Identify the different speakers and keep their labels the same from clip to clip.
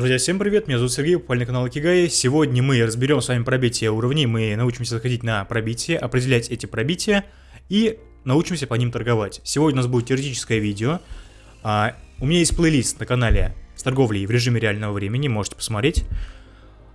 Speaker 1: Друзья, всем привет, меня зовут Сергей, попали на канал Акигай. Сегодня мы разберем с вами пробитие уровней, мы научимся заходить на пробитие, определять эти пробития и научимся по ним торговать. Сегодня у нас будет теоретическое видео. А, у меня есть плейлист на канале с торговлей в режиме реального времени, можете посмотреть.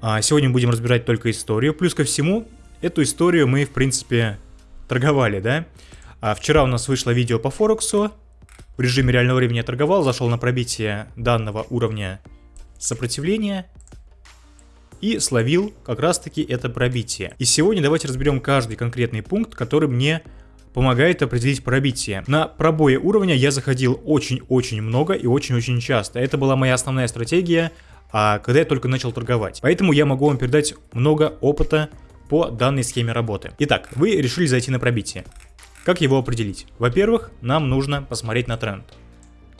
Speaker 1: А, сегодня будем разбирать только историю, плюс ко всему, эту историю мы, в принципе, торговали, да? А, вчера у нас вышло видео по Форексу, в режиме реального времени я торговал, зашел на пробитие данного уровня сопротивления и словил как раз таки это пробитие. И сегодня давайте разберем каждый конкретный пункт, который мне помогает определить пробитие. На пробое уровня я заходил очень-очень много и очень-очень часто. Это была моя основная стратегия, а когда я только начал торговать. Поэтому я могу вам передать много опыта по данной схеме работы. Итак, вы решили зайти на пробитие. Как его определить? Во-первых, нам нужно посмотреть на тренд.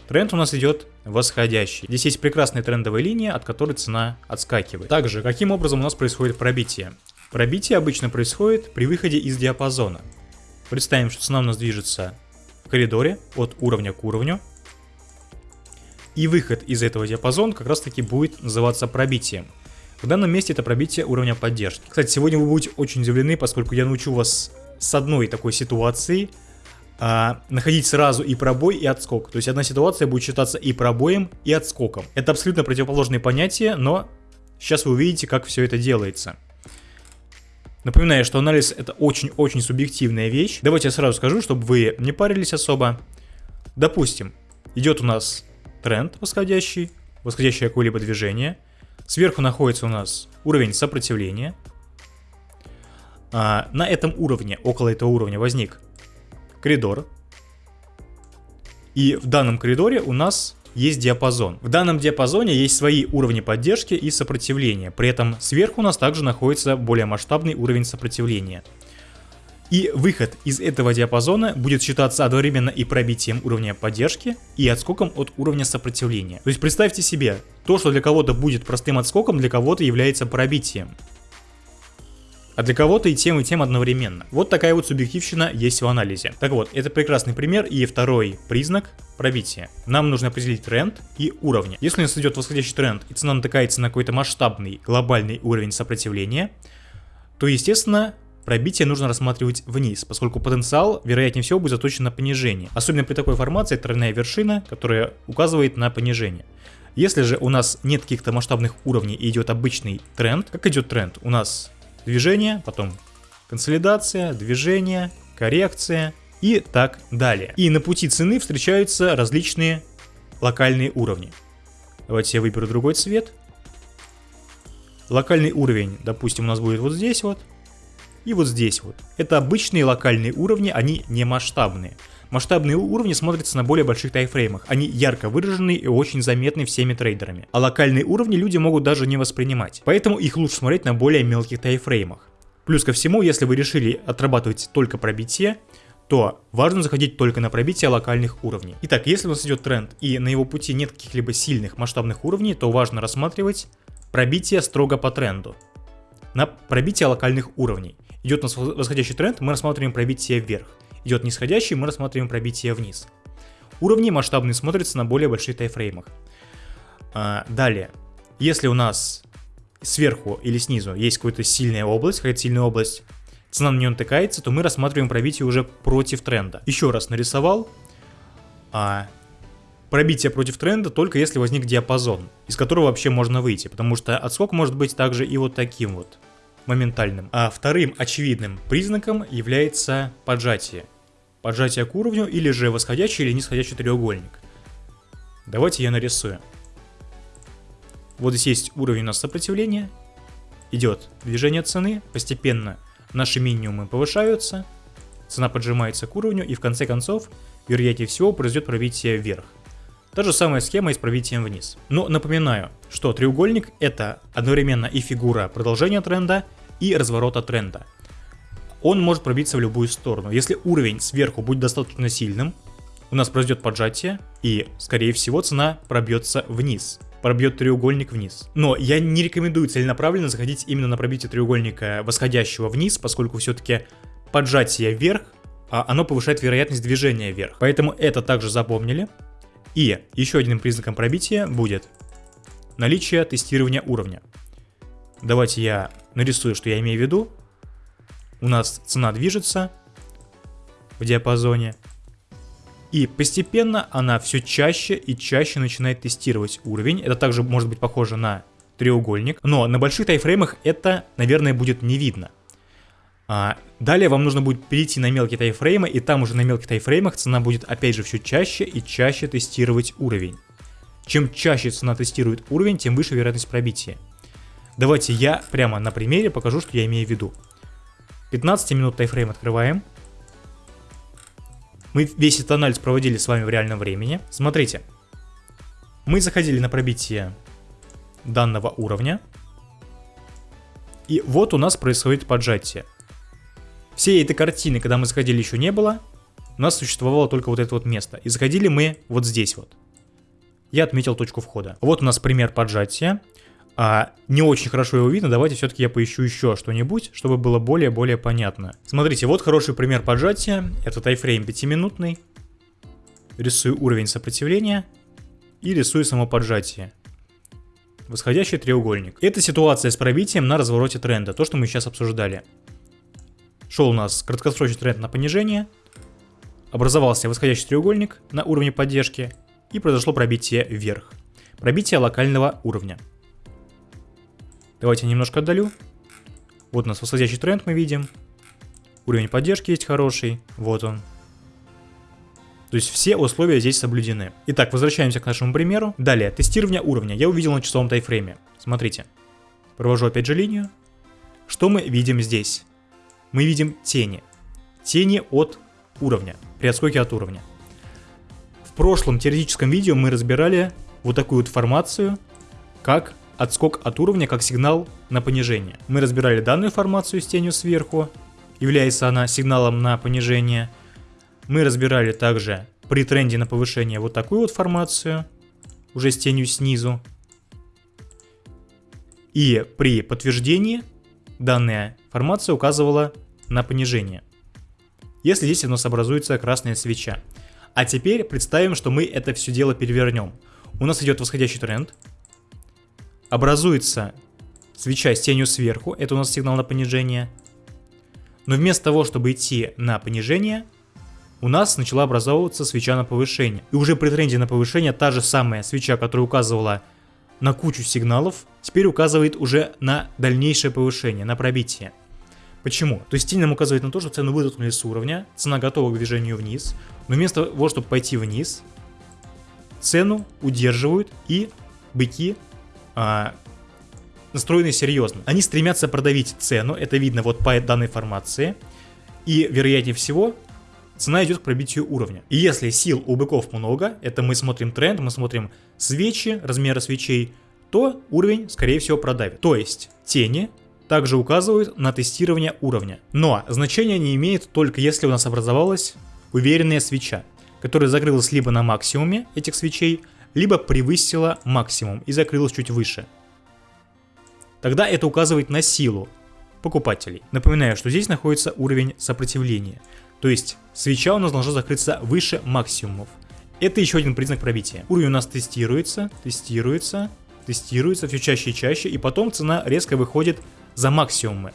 Speaker 1: Тренд у нас идет восходящий. Здесь есть прекрасная трендовая линия, от которой цена отскакивает. Также, каким образом у нас происходит пробитие? Пробитие обычно происходит при выходе из диапазона. Представим, что цена у нас движется в коридоре от уровня к уровню. И выход из этого диапазона как раз таки будет называться пробитием. В данном месте это пробитие уровня поддержки. Кстати, сегодня вы будете очень удивлены, поскольку я научу вас с одной такой ситуации – а, находить сразу и пробой, и отскок. То есть одна ситуация будет считаться и пробоем, и отскоком. Это абсолютно противоположные понятия, но сейчас вы увидите, как все это делается. Напоминаю, что анализ это очень-очень субъективная вещь. Давайте я сразу скажу, чтобы вы не парились особо. Допустим, идет у нас тренд восходящий, восходящее какое-либо движение. Сверху находится у нас уровень сопротивления. А, на этом уровне, около этого уровня возник коридор. И в данном коридоре у нас есть диапазон. В данном диапазоне есть свои уровни поддержки и сопротивления. При этом сверху у нас также находится более масштабный уровень сопротивления. И выход из этого диапазона будет считаться одновременно и пробитием уровня поддержки, и отскоком от уровня сопротивления. То есть представьте себе, то, что для кого-то будет простым отскоком, для кого-то является пробитием а для кого-то и тем, и тем одновременно. Вот такая вот субъективщина есть в анализе. Так вот, это прекрасный пример и второй признак пробития. Нам нужно определить тренд и уровни. Если у нас идет восходящий тренд и цена натыкается на какой-то масштабный глобальный уровень сопротивления, то естественно пробитие нужно рассматривать вниз, поскольку потенциал, вероятнее всего, будет заточен на понижение. Особенно при такой формации тройная вершина, которая указывает на понижение. Если же у нас нет каких-то масштабных уровней и идет обычный тренд, как идет тренд? У нас движение, потом консолидация, движение, коррекция и так далее. И на пути цены встречаются различные локальные уровни. Давайте я выберу другой цвет. Локальный уровень, допустим, у нас будет вот здесь вот. И вот здесь вот. Это обычные локальные уровни, они не масштабные. Масштабные уровни смотрятся на более больших тайфреймах. Они ярко выражены и очень заметны всеми трейдерами. А локальные уровни люди могут даже не воспринимать. Поэтому их лучше смотреть на более мелких тайфреймах. Плюс ко всему, если вы решили отрабатывать только пробитие, то важно заходить только на пробитие локальных уровней. Итак, если у нас идет тренд и на его пути нет каких-либо сильных масштабных уровней, то важно рассматривать пробитие строго по тренду. На пробитие локальных уровней. Идет у нас восходящий тренд, мы рассматриваем пробитие вверх идет нисходящий, мы рассматриваем пробитие вниз. Уровни масштабные смотрятся на более больших тайфреймах. А, далее, если у нас сверху или снизу есть какая-то сильная область, какая-то сильная область, цена на нее натыкается, то мы рассматриваем пробитие уже против тренда. Еще раз нарисовал. А, пробитие против тренда только если возник диапазон, из которого вообще можно выйти, потому что отскок может быть также и вот таким вот, моментальным. А вторым очевидным признаком является поджатие поджатие к уровню или же восходящий или нисходящий треугольник. Давайте я нарисую. Вот здесь есть уровень у нас сопротивления, идет движение цены, постепенно наши минимумы повышаются, цена поджимается к уровню и в конце концов, вероятнее всего, произойдет пробитие вверх. Та же самая схема и с пробитием вниз. Но напоминаю, что треугольник это одновременно и фигура продолжения тренда, и разворота тренда он может пробиться в любую сторону. Если уровень сверху будет достаточно сильным, у нас произойдет поджатие, и, скорее всего, цена пробьется вниз пробьет треугольник вниз. Но я не рекомендую целенаправленно заходить именно на пробитие треугольника восходящего вниз, поскольку все-таки поджатие вверх, а оно повышает вероятность движения вверх. Поэтому это также запомнили. И еще одним признаком пробития будет наличие тестирования уровня. Давайте я нарисую, что я имею в виду. У нас цена движется в диапазоне. И постепенно она все чаще и чаще начинает тестировать уровень. Это также может быть похоже на треугольник. Но на больших тайфреймах это, наверное, будет не видно. А далее вам нужно будет перейти на мелкие тайфреймы, и там уже на мелких тайфреймах цена будет опять же все чаще и чаще тестировать уровень. Чем чаще цена тестирует уровень, тем выше вероятность пробития. Давайте я прямо на примере покажу, что я имею в виду. 15 минут тайфрейм открываем. Мы весь этот анализ проводили с вами в реальном времени. Смотрите. Мы заходили на пробитие данного уровня. И вот у нас происходит поджатие. Всей этой картины, когда мы заходили, еще не было. У нас существовало только вот это вот место. И заходили мы вот здесь вот. Я отметил точку входа. Вот у нас пример поджатия. А, не очень хорошо его видно, давайте все-таки я поищу еще что-нибудь, чтобы было более-более понятно. Смотрите, вот хороший пример поджатия. Это тайфрейм 5-минутный. Рисую уровень сопротивления и рисую само поджатие. Восходящий треугольник. Это ситуация с пробитием на развороте тренда, то, что мы сейчас обсуждали. Шел у нас краткосрочный тренд на понижение, образовался восходящий треугольник на уровне поддержки и произошло пробитие вверх. Пробитие локального уровня. Давайте немножко отдалю. Вот у нас восходящий тренд мы видим. Уровень поддержки есть хороший. Вот он. То есть все условия здесь соблюдены. Итак, возвращаемся к нашему примеру. Далее, тестирование уровня. Я увидел на часовом тайфрейме. Смотрите. Провожу опять же линию. Что мы видим здесь? Мы видим тени. Тени от уровня, при отскоке от уровня. В прошлом теоретическом видео мы разбирали вот такую вот формацию, как отскок от уровня как сигнал на понижение. Мы разбирали данную формацию с тенью сверху, является она сигналом на понижение. Мы разбирали также при тренде на повышение вот такую вот формацию, уже с тенью снизу. И при подтверждении данная формация указывала на понижение. Если здесь у нас образуется красная свеча. А теперь представим, что мы это все дело перевернем. У нас идет восходящий тренд, образуется свеча с тенью сверху, это у нас сигнал на понижение. Но вместо того, чтобы идти на понижение, у нас начала образовываться свеча на повышение. И уже при тренде на повышение та же самая свеча, которая указывала на кучу сигналов, теперь указывает уже на дальнейшее повышение, на пробитие. Почему? То есть тень нам указывает на то, что цену вытолкнули с уровня, цена готова к движению вниз, но вместо того, чтобы пойти вниз, цену удерживают и быки а, настроены серьезно. Они стремятся продавить цену, это видно вот по данной формации, и вероятнее всего цена идет к пробитию уровня. И если сил у быков много, это мы смотрим тренд, мы смотрим свечи, размеры свечей, то уровень скорее всего продавит. То есть тени также указывают на тестирование уровня. Но значение не имеет только если у нас образовалась уверенная свеча, которая закрылась либо на максимуме этих свечей, либо превысила максимум и закрылась чуть выше. Тогда это указывает на силу покупателей. Напоминаю, что здесь находится уровень сопротивления. То есть свеча у нас должна закрыться выше максимумов. Это еще один признак пробития. Уровень у нас тестируется, тестируется, тестируется все чаще и чаще, и потом цена резко выходит за максимумы.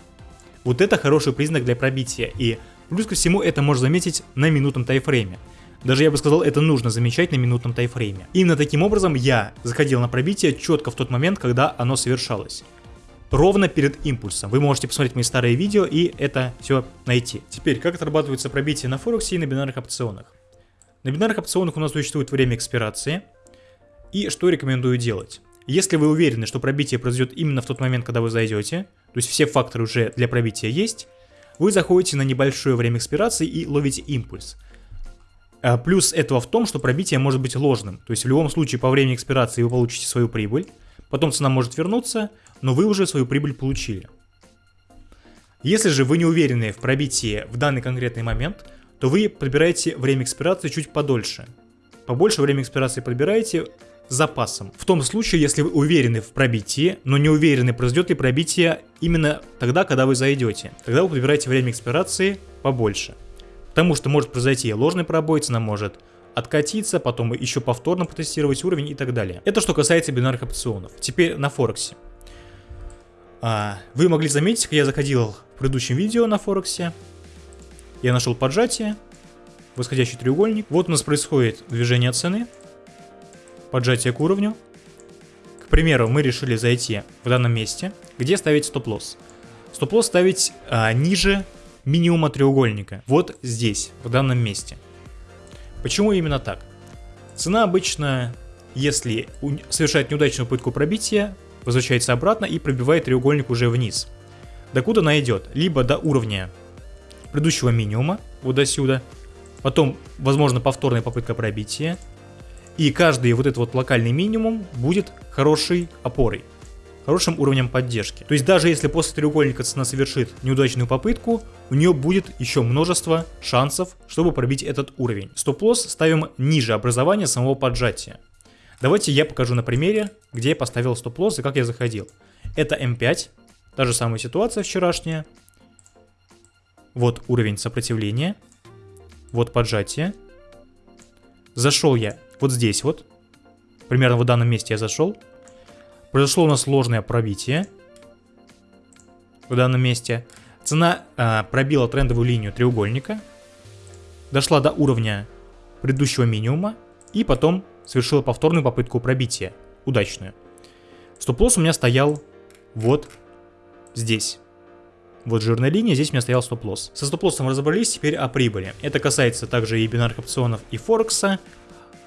Speaker 1: Вот это хороший признак для пробития, и плюс ко всему это можно заметить на минутном тайфрейме. Даже я бы сказал, это нужно замечать на минутном тайфрейме. Именно таким образом я заходил на пробитие четко в тот момент, когда оно совершалось. Ровно перед импульсом. Вы можете посмотреть мои старые видео и это все найти. Теперь, как отрабатывается пробитие на Форексе и на бинарных опционах. На бинарных опционах у нас существует время экспирации. И что рекомендую делать? Если вы уверены, что пробитие произойдет именно в тот момент, когда вы зайдете, то есть все факторы уже для пробития есть, вы заходите на небольшое время экспирации и ловите импульс. А плюс этого в том, что пробитие может быть ложным. То есть в любом случае по времени экспирации вы получите свою прибыль, потом цена может вернуться, но вы уже свою прибыль получили. Если же вы не уверены в пробитии в данный конкретный момент, то вы подбираете время экспирации чуть подольше. Побольше время экспирации подбираете, с запасом. В том случае, если вы уверены в пробитии, но не уверены, произойдет ли пробитие именно тогда, когда вы зайдете. Тогда вы подбираете время экспирации побольше. Потому что может произойти ложный пробой, цена может откатиться, потом еще повторно потестировать уровень и так далее. Это что касается бинарных опционов. Теперь на Форексе. А, вы могли заметить, я заходил в предыдущем видео на Форексе. Я нашел поджатие, восходящий треугольник. Вот у нас происходит движение цены, поджатие к уровню. К примеру, мы решили зайти в данном месте, где ставить стоп-лосс. Стоп-лосс ставить а, ниже минимума треугольника. Вот здесь, в данном месте. Почему именно так? Цена обычно, если совершает неудачную попытку пробития, возвращается обратно и пробивает треугольник уже вниз. Докуда она идет? Либо до уровня предыдущего минимума, вот до сюда, потом, возможно, повторная попытка пробития, и каждый вот этот вот локальный минимум будет хорошей опорой хорошим уровнем поддержки. То есть даже если после треугольника цена совершит неудачную попытку, у нее будет еще множество шансов, чтобы пробить этот уровень. Стоп-лосс ставим ниже образования самого поджатия. Давайте я покажу на примере, где я поставил стоп-лосс и как я заходил. Это М5, та же самая ситуация вчерашняя. Вот уровень сопротивления, вот поджатие. Зашел я вот здесь вот, примерно в данном месте я зашел. Произошло у нас сложное пробитие в данном месте. Цена э, пробила трендовую линию треугольника, дошла до уровня предыдущего минимума и потом совершила повторную попытку пробития, удачную. Стоп-лосс у меня стоял вот здесь. Вот жирная линия, здесь у меня стоял стоп-лосс. Со стоп-лоссом разобрались, теперь о прибыли. Это касается также и бинарных опционов, и Форекса.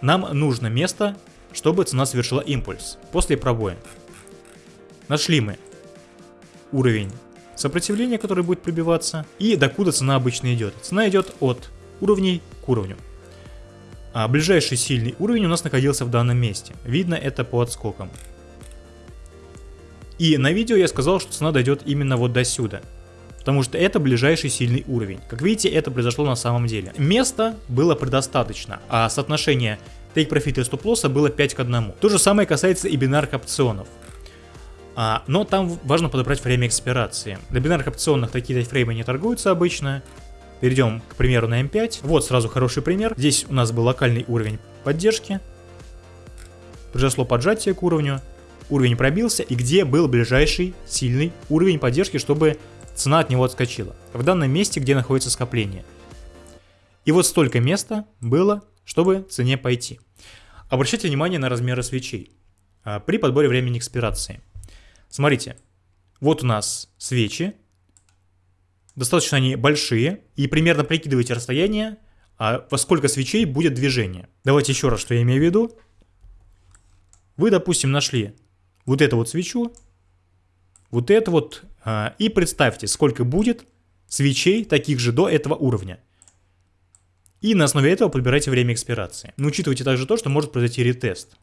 Speaker 1: Нам нужно место, чтобы цена совершила импульс после пробоя. Нашли мы уровень сопротивления, который будет пробиваться, и докуда цена обычно идет. Цена идет от уровней к уровню. А ближайший сильный уровень у нас находился в данном месте. Видно это по отскокам. И на видео я сказал, что цена дойдет именно вот до сюда. Потому что это ближайший сильный уровень. Как видите, это произошло на самом деле. Места было предостаточно, а соотношение Profit и стоп-лосса было 5 к 1. То же самое касается и бинарных опционов. А, но там важно подобрать время экспирации. На бинарных опционах такие тайфреймы не торгуются обычно. Перейдем, к примеру, на М5. Вот сразу хороший пример. Здесь у нас был локальный уровень поддержки. Произошло поджатие к уровню. Уровень пробился. И где был ближайший сильный уровень поддержки, чтобы цена от него отскочила? В данном месте, где находится скопление. И вот столько места было чтобы цене пойти. Обращайте внимание на размеры свечей а, при подборе времени экспирации. Смотрите, вот у нас свечи, достаточно они большие, и примерно прикидывайте расстояние, а во сколько свечей будет движение. Давайте еще раз, что я имею в виду. Вы, допустим, нашли вот эту вот свечу, вот это вот, а, и представьте, сколько будет свечей таких же до этого уровня. И на основе этого подбирайте время экспирации. Но учитывайте также то, что может произойти ретест.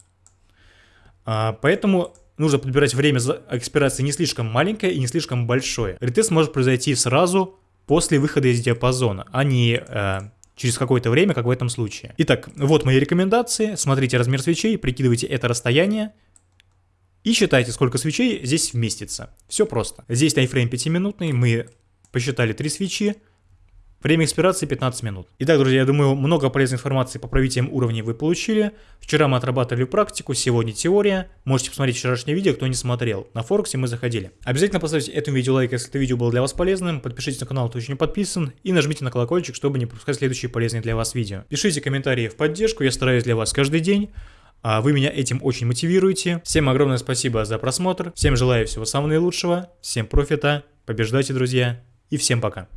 Speaker 1: А, поэтому нужно подбирать время экспирации не слишком маленькое и не слишком большое. Ретест может произойти сразу после выхода из диапазона, а не э, через какое-то время, как в этом случае. Итак, вот мои рекомендации. Смотрите размер свечей, прикидывайте это расстояние и считайте, сколько свечей здесь вместится. Все просто. Здесь таймфрейм 5-минутный, мы посчитали 3 свечи, Время экспирации 15 минут. Итак, друзья, я думаю, много полезной информации по пробитиям уровней вы получили. Вчера мы отрабатывали практику, сегодня теория. Можете посмотреть вчерашнее видео, кто не смотрел. На Форексе мы заходили. Обязательно поставьте этому видео лайк, если это видео было для вас полезным. Подпишитесь на канал, кто еще не подписан. И нажмите на колокольчик, чтобы не пропускать следующие полезные для вас видео. Пишите комментарии в поддержку, я стараюсь для вас каждый день. А вы меня этим очень мотивируете. Всем огромное спасибо за просмотр. Всем желаю всего самого наилучшего. Всем профита. Побеждайте, друзья. И всем пока.